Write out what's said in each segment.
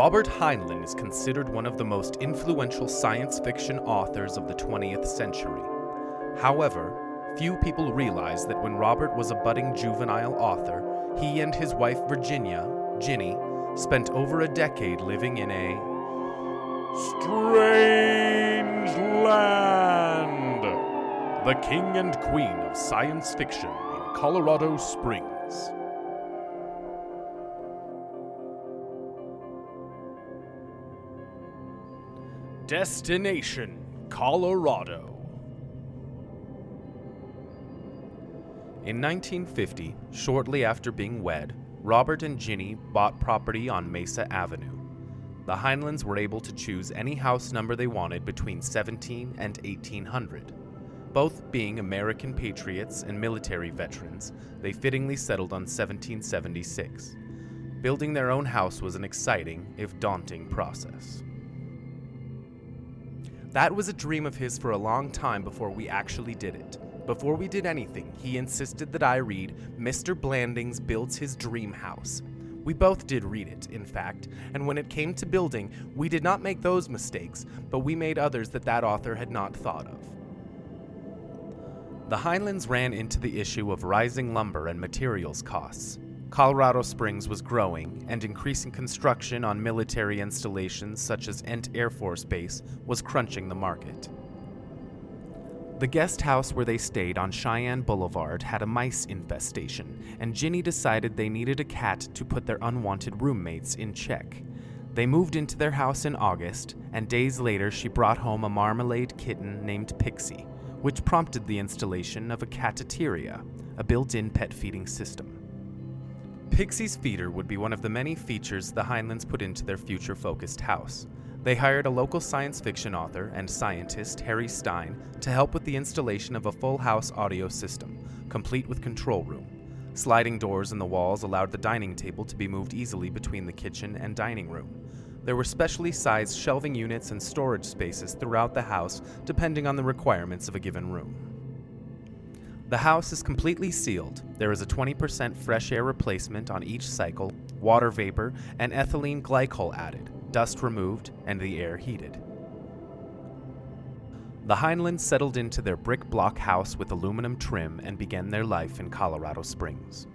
Robert Heinlein is considered one of the most influential science fiction authors of the 20th century. However, few people realize that when Robert was a budding juvenile author, he and his wife Virginia, Ginny, spent over a decade living in a strange land. The king and queen of science fiction in Colorado Springs. Destination Colorado. In 1950, shortly after being wed, Robert and Ginny bought property on Mesa Avenue. The Heinleins were able to choose any house number they wanted between 17 and 1800. Both being American patriots and military veterans, they fittingly settled on 1776. Building their own house was an exciting, if daunting, process. That was a dream of his for a long time before we actually did it. Before we did anything, he insisted that I read Mr. Blandings Builds His Dream House. We both did read it, in fact, and when it came to building, we did not make those mistakes, but we made others that that author had not thought of. The Heinleins ran into the issue of rising lumber and materials costs. Colorado Springs was growing, and increasing construction on military installations such as Ent Air Force Base was crunching the market. The guest house where they stayed on Cheyenne Boulevard had a mice infestation, and Ginny decided they needed a cat to put their unwanted roommates in check. They moved into their house in August, and days later she brought home a marmalade kitten named Pixie, which prompted the installation of a catateria, a built in pet feeding system. Pixie's feeder would be one of the many features the Heinleins put into their future focused house. They hired a local science fiction author and scientist, Harry Stine, to help with the installation of a full house audio system, complete with control room. Sliding doors in the walls allowed the dining table to be moved easily between the kitchen and dining room. There were specially sized shelving units and storage spaces throughout the house, depending on the requirements of a given room. The house is completely sealed. There is a 20% fresh air replacement on each cycle, water vapor, and ethylene glycol added, dust removed, and the air heated. The Heinleins settled into their brick block house with aluminum trim and began their life in Colorado Springs.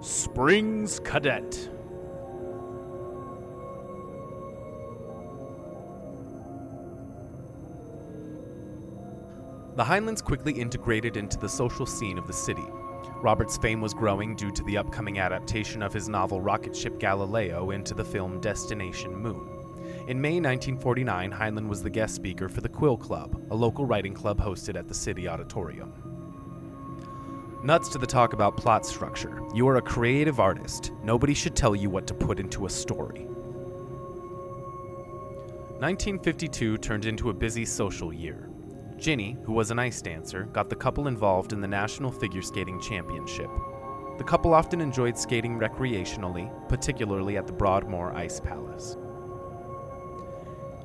Springs Cadet. The Heinleins quickly integrated into the social scene of the city. Robert's fame was growing due to the upcoming adaptation of his novel rocket ship Galileo into the film Destination Moon. In May 1949, Heinlein was the guest speaker for the Quill Club, a local writing club hosted at the City Auditorium. Nuts to the talk about plot structure. You are a creative artist. Nobody should tell you what to put into a story. 1952 turned into a busy social year. Ginny, who was an ice dancer, got the couple involved in the National Figure Skating Championship. The couple often enjoyed skating recreationally, particularly at the Broadmoor Ice Palace.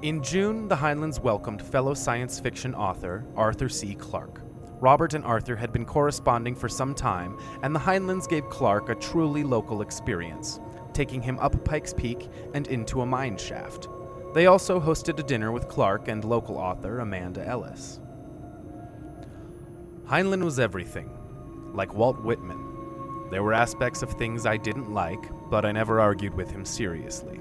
In June, the Heinleins welcomed fellow science fiction author Arthur C. Clarke. Robert and Arthur had been corresponding for some time, and the Heinleins gave Clarke a truly local experience, taking him up Pikes Peak and into a mine shaft. They also hosted a dinner with Clarke and local author Amanda Ellis. Heinlein was everything, like Walt Whitman. There were aspects of things I didn't like, but I never argued with him seriously.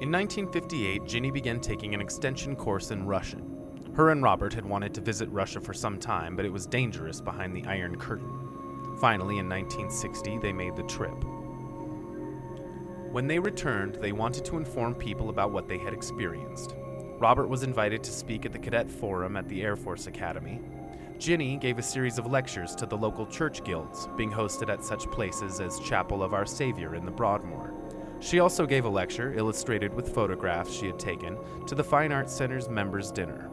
In 1958, Ginny began taking an extension course in Russian. Her and Robert had wanted to visit Russia for some time, but it was dangerous behind the Iron Curtain. Finally, in 1960, they made the trip. When they returned, they wanted to inform people about what they had experienced. Robert was invited to speak at the Cadet Forum at the Air Force Academy, Ginny gave a series of lectures to the local church guilds, being hosted at such places as Chapel of Our Savior in the Broadmoor. She also gave a lecture, illustrated with photographs she had taken, to the Fine Arts Center's members' dinner.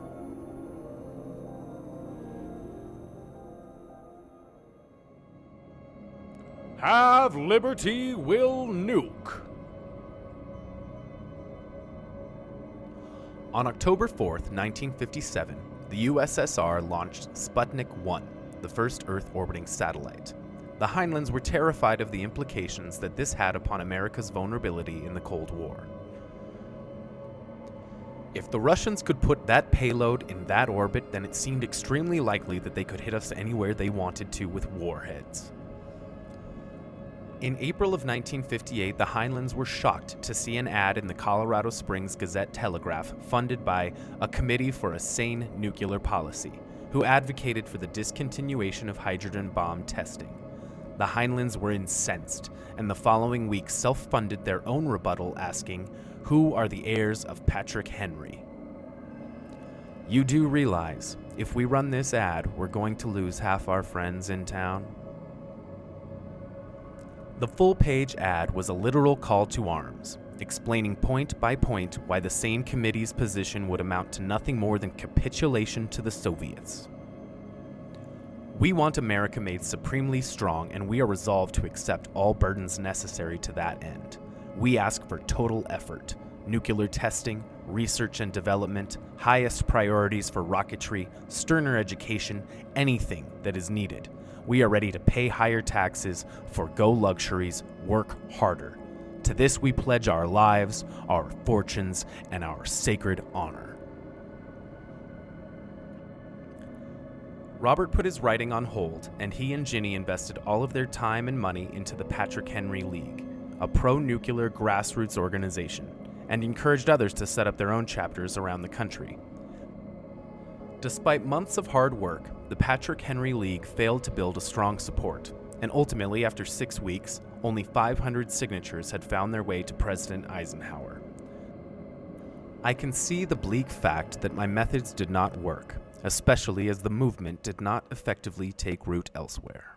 Have Liberty Will Nuke. On October 4th, 1957, the USSR launched Sputnik 1, the first Earth orbiting satellite. the Heinleins were terrified of the implications that this had upon America's vulnerability in the Cold War. If the Russians could put that payload in that orbit, then it seemed extremely likely that they could hit us anywhere they wanted to with warheads. In April of 1958, the Heinleins were shocked to see an ad in the Colorado Springs Gazette Telegraph funded by a Committee for a Sane Nuclear Policy, who advocated for the discontinuation of hydrogen bomb testing. The Heinleins were incensed, and the following week self funded their own rebuttal, asking, who are the heirs of Patrick Henry? You do realize, if we run this ad, we're going to lose half our friends in town? The full page ad was a literal call to arms, explaining point by point why the same committee's position would amount to nothing more than capitulation to the Soviets. We want America made supremely strong, and we are resolved to accept all burdens necessary to that end we ask for total effort nuclear testing, research and development, highest priorities for rocketry, sterner education, anything that is needed. We are ready to pay higher taxes, forego luxuries, work harder. To this we pledge our lives, our fortunes, and our sacred honor. Robert put his writing on hold, and he and Ginny invested all of their time and money into the Patrick Henry League a pro nuclear grassroots organization, and encouraged others to set up their own chapters around the country. Despite months of hard work, the Patrick Henry League failed to build a strong support, and ultimately, after six weeks, only 500 signatures had found their way to President Eisenhower. I can see the bleak fact that my methods did not work, especially as the movement did not effectively take root elsewhere.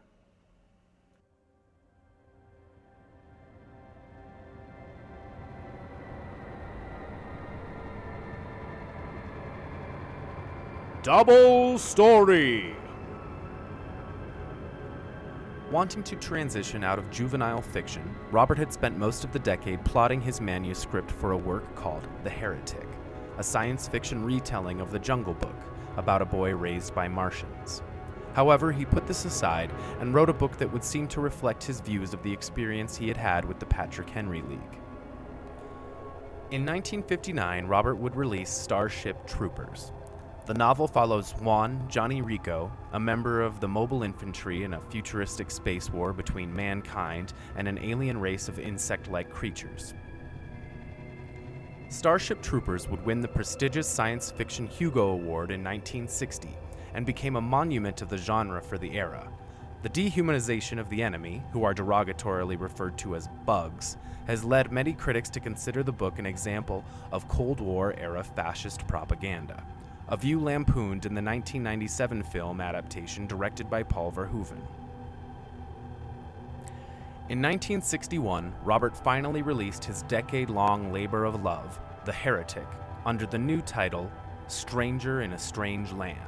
Double Story. Wanting to transition out of juvenile fiction, Robert had spent most of the decade plotting his manuscript for a work called The Heretic, a science fiction retelling of the Jungle Book about a boy raised by Martians. However, he put this aside and wrote a book that would seem to reflect his views of the experience he had had with the Patrick Henry League. In 1959, Robert would release Starship Troopers, the novel follows Juan Johnny Rico, a member of the mobile infantry in a futuristic space war between mankind and an alien race of insect like creatures. Starship Troopers would win the prestigious science fiction Hugo Award in 1960 and became a monument of the genre for the era. The dehumanization of the enemy, who are derogatorily referred to as bugs, has led many critics to consider the book an example of Cold War era fascist propaganda a view lampooned in the 1997 film adaptation directed by Paul Verhoeven. In 1961, Robert finally released his decade long labor of love, The Heretic, under the new title, Stranger in a Strange Land.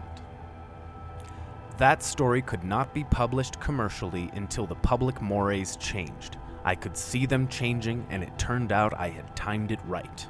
That story could not be published commercially until the public mores changed. I could see them changing, and it turned out I had timed it right.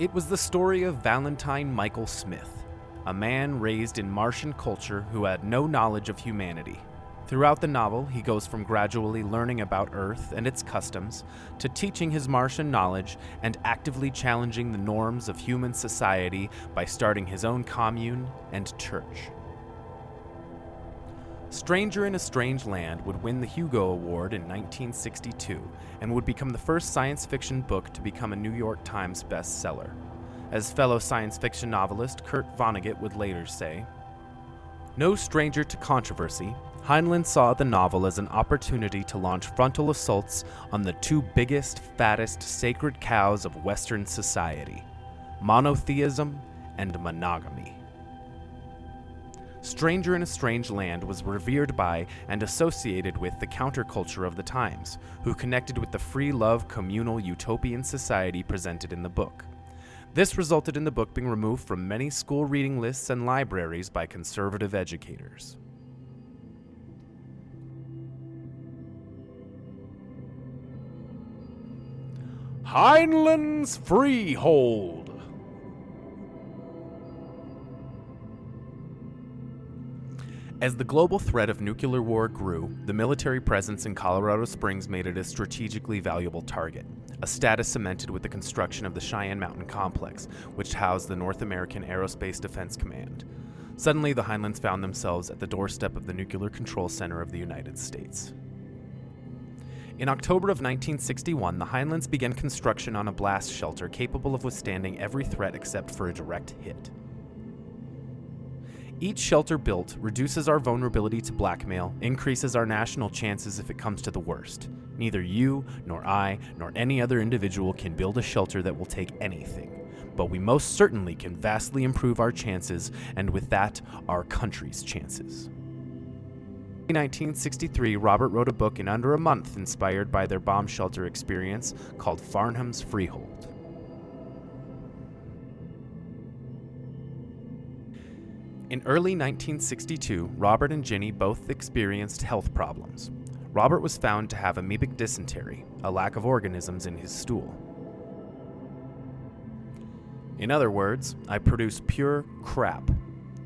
It was the story of Valentine Michael Smith, a man raised in Martian culture who had no knowledge of humanity. Throughout the novel, he goes from gradually learning about Earth and its customs to teaching his Martian knowledge and actively challenging the norms of human society by starting his own commune and church. Stranger in a Strange Land would win the Hugo Award in 1962 and would become the first science fiction book to become a New York Times bestseller. As fellow science fiction novelist Kurt Vonnegut would later say, No stranger to controversy, Heinlein saw the novel as an opportunity to launch frontal assaults on the two biggest, fattest sacred cows of Western society monotheism and monogamy. Stranger in a Strange Land was revered by and associated with the counterculture of the times, who connected with the free love communal utopian society presented in the book. This resulted in the book being removed from many school reading lists and libraries by conservative educators. Heinlein's Freehold. As the global threat of nuclear war grew, the military presence in Colorado Springs made it a strategically valuable target, a status cemented with the construction of the Cheyenne Mountain Complex, which housed the North American Aerospace Defense Command. Suddenly, the Heinleins found themselves at the doorstep of the Nuclear Control Center of the United States. In October of 1961, the Heinleins began construction on a blast shelter capable of withstanding every threat except for a direct hit. Each shelter built reduces our vulnerability to blackmail, increases our national chances if it comes to the worst. Neither you, nor I, nor any other individual can build a shelter that will take anything. But we most certainly can vastly improve our chances, and with that, our country's chances. In 1963, Robert wrote a book in under a month inspired by their bomb shelter experience called Farnham's Freehold. In early 1962, Robert and Ginny both experienced health problems. Robert was found to have amoebic dysentery, a lack of organisms in his stool. In other words, I produce pure crap.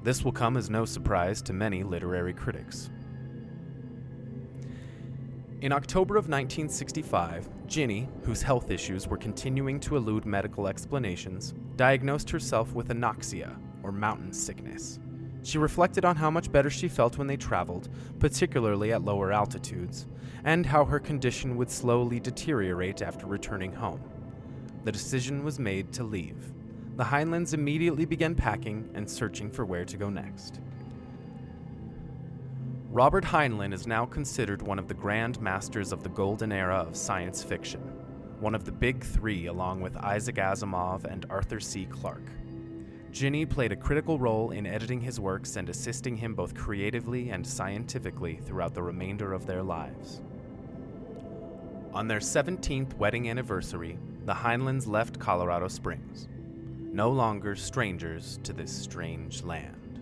This will come as no surprise to many literary critics. In October of 1965, Ginny, whose health issues were continuing to elude medical explanations, diagnosed herself with anoxia, or mountain sickness. She reflected on how much better she felt when they traveled, particularly at lower altitudes, and how her condition would slowly deteriorate after returning home. The decision was made to leave. The Heinleins immediately began packing and searching for where to go next. Robert Heinlein is now considered one of the grand masters of the golden era of science fiction, one of the big three along with Isaac Asimov and Arthur C. Clarke. Ginny played a critical role in editing his works and assisting him both creatively and scientifically throughout the remainder of their lives. On their 17th wedding anniversary, the Heinleins left Colorado Springs, no longer strangers to this strange land.